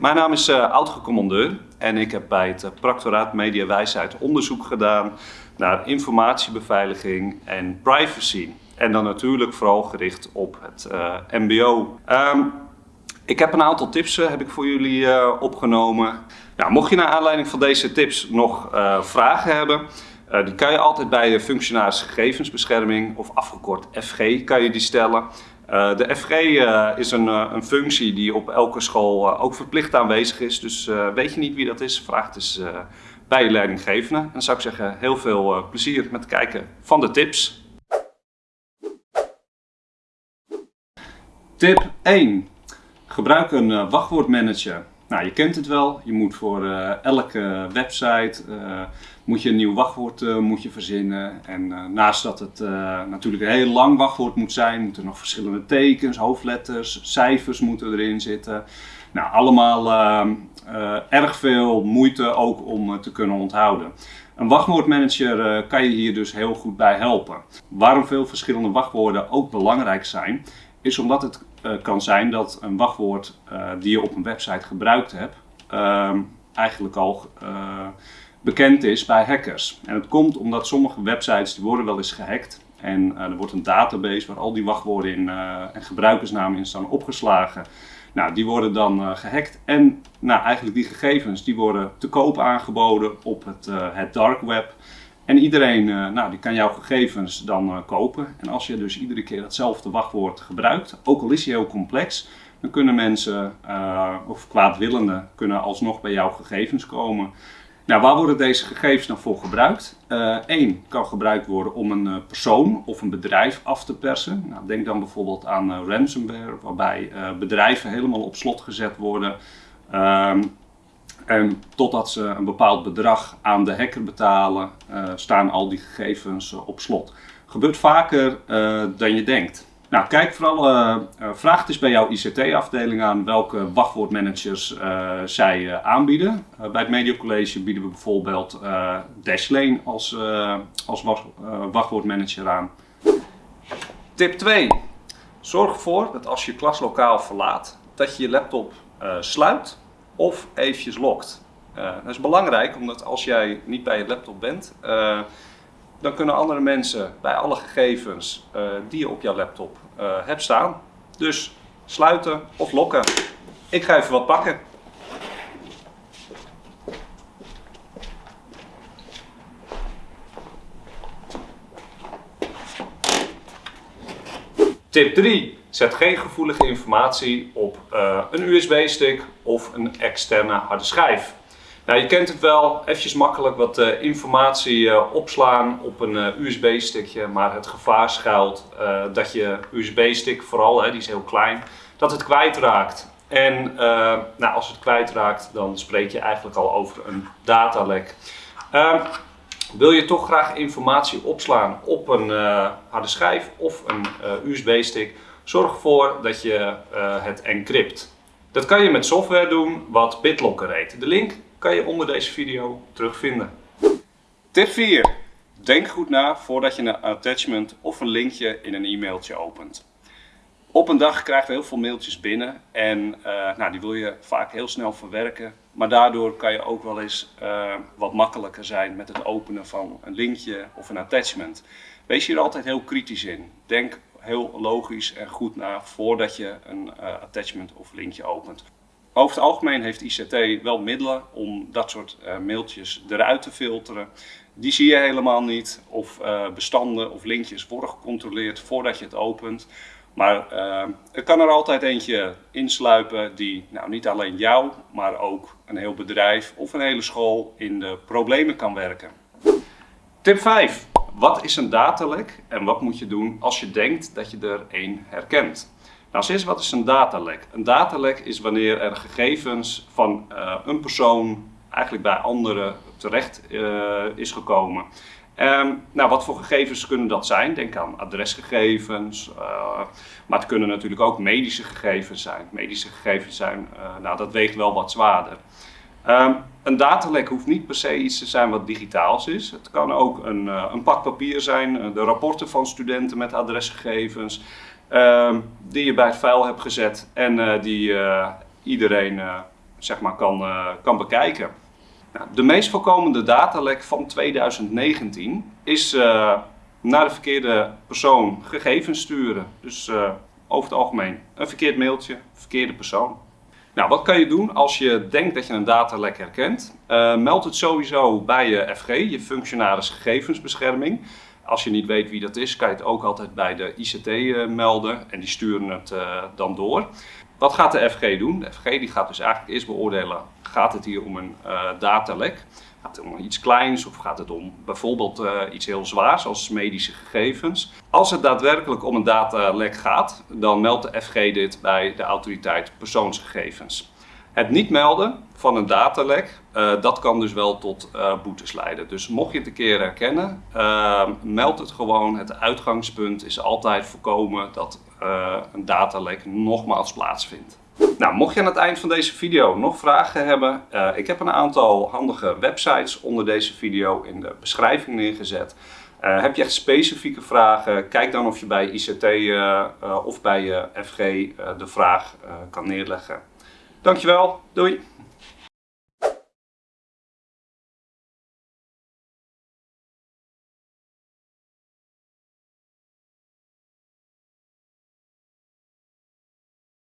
Mijn naam is uh, oud-commandeur en ik heb bij het Practoraat Media Wijsheid onderzoek gedaan naar informatiebeveiliging en privacy. En dan natuurlijk vooral gericht op het uh, mbo. Ehm, ik heb een aantal tips uh, heb ik voor jullie uh, opgenomen. Ja, mocht je naar aanleiding van deze tips nog vragen hebben, die kan je altijd bij de functionaris gegevensbescherming of afgekort FG kan je die stellen. Uh, de FG uh, is een, uh, een, functie die op elke school ook verplicht aanwezig is. Dus weet je niet wie dat is, vraag het eens bij je leidinggevende. En dan zou ik zeggen, heel veel plezier met kijken van de tips. Tip 1. Gebruik een wachtwoordmanager. Nou, je kent het wel. Je moet voor elke website moet je een nieuw wachtwoord uh, moet je verzinnen. En naast dat het natuurlijk een heel lang wachtwoord moet zijn, moeten er nog verschillende tekens, hoofdletters, cijfers moeten erin zitten. Nou, allemaal ehm, erg veel moeite ook om te kunnen onthouden. Een wachtwoordmanager kan je hier dus heel goed bij helpen. Waarom veel verschillende wachtwoorden ook belangrijk zijn, is omdat het kan zijn dat een wachtwoord die je op een website gebruikt hebt, ehm, eigenlijk al bekend is bij hackers. En het komt omdat sommige websites die worden wel eens gehackt. En er wordt een database waar al die wachtwoorden in, en gebruikersnamen in staan opgeslagen. Nou, die worden dan gehackt en nou, eigenlijk die gegevens die worden te koop aangeboden op het, het dark web. En iedereen nou, die kan jouw gegevens dan kopen. En als je dus iedere keer hetzelfde wachtwoord gebruikt, ook al is hij heel complex, dan kunnen mensen of kwaadwillenden kunnen alsnog bij jouw gegevens komen. Nou, waar worden deze gegevens dan voor gebruikt? Eén kan gebruikt worden om een persoon of een bedrijf af te persen. Nou, denk dan bijvoorbeeld aan ransomware, waarbij bedrijven helemaal op slot gezet worden. Um, en totdat ze een bepaald bedrag aan de hacker betalen, staan al die gegevens op slot. Gebeurt vaker dan je denkt. Nou, kijk vooral, vraag het eens bij jouw ICT-afdeling aan welke wachtwoordmanagers zij aanbieden. bij het Media College bieden we bijvoorbeeld Dashlane als, als wachtwoordmanager aan. Tip 2. Zorg ervoor dat als je klaslokaal verlaat, dat je je laptop sluit of eventjes lokt. dat is belangrijk, omdat als jij niet bij je laptop bent, dan kunnen andere mensen bij alle gegevens uh, die je op jouw laptop hebt staan. Dus sluiten of lokken. Ik ga even wat pakken. Tip 3. Zet geen gevoelige informatie op uh, een USB-stick of een externe harde schijf. Nou, je kent het wel, eventjes makkelijk wat uh, informatie uh, opslaan op een uh, USB-stickje, maar het gevaar schuilt dat je USB-stick vooral, hè, die is heel klein, dat het kwijtraakt. En nou, als het kwijtraakt, dan spreek je eigenlijk al over een datalek. Ehm, wil je toch graag informatie opslaan op een harde schijf of een USB-stick, zorg ervoor dat je het encrypt. Dat kan je met software doen wat BitLocker heet. De link kan je onder deze video terugvinden. Tip 4. Denk goed na voordat je een attachment of een linkje in een e-mailtje opent. Op een dag krijgen we heel veel mailtjes binnen en uh, nou, die wil je vaak heel snel verwerken. Maar daardoor kan je ook wel eens uh, wat makkelijker zijn met het openen van een linkje of een attachment. Wees hier altijd heel kritisch in. Denk heel logisch en goed na voordat je een uh, attachment of linkje opent. Over het algemeen heeft ICT wel middelen om dat soort uh, mailtjes eruit te filteren. Die zie je helemaal niet of uh, bestanden of linkjes worden gecontroleerd voordat je het opent. Maar er kan er altijd eentje insluipen die nou, niet alleen jou, maar ook een heel bedrijf of een hele school in de problemen kan werken. Tip 5. Wat is een datalek en wat moet je doen als je denkt dat je er één herkent? Nou, als wat is een datalek? Een datalek is wanneer er gegevens van uh, een persoon eigenlijk bij anderen terecht uh, is gekomen. Um, nou, wat voor gegevens kunnen dat zijn? Denk aan adresgegevens, uh, maar het kunnen natuurlijk ook medische gegevens zijn. Medische gegevens zijn, nou, dat weegt wel wat zwaarder. Um, een datalek hoeft niet per se iets te zijn wat digitaals is. Het kan ook een, een pak papier zijn, de rapporten van studenten met adresgegevens. Ehm, die je bij het vuil hebt gezet en uh, die iedereen zeg maar, kan, kan bekijken. Nou, de meest voorkomende datalek van 2019 is naar de verkeerde persoon gegevens sturen. Dus over het algemeen een verkeerd mailtje, verkeerde persoon. Nou, wat kan je doen als je denkt dat je een datalek herkent? Uh, meld het sowieso bij je FG, je functionaris gegevensbescherming. Als je niet weet wie dat is, kan je het ook altijd bij de ICT uh, melden en die sturen het uh, dan door. Wat gaat de FG doen? De FG die gaat dus eigenlijk eerst beoordelen, gaat het hier om een datalek? Gaat het om iets kleins of gaat het om bijvoorbeeld uh, iets heel zwaars als medische gegevens? Als het daadwerkelijk om een datalek gaat, dan meldt de FG dit bij de autoriteit persoonsgegevens. Het niet melden van een datalek, uh, dat kan dus wel tot uh, boetes leiden. Dus mocht je het een keer herkennen, meld het gewoon. Het uitgangspunt is altijd voorkomen dat een datalek nogmaals plaatsvindt. Nou, mocht je aan het eind van deze video nog vragen hebben, uh, ik heb een aantal handige websites onder deze video in de beschrijving neergezet. Uh, heb je echt specifieke vragen, kijk dan of je bij ICT uh, of bij FG de vraag kan neerleggen. Dankjewel, doei!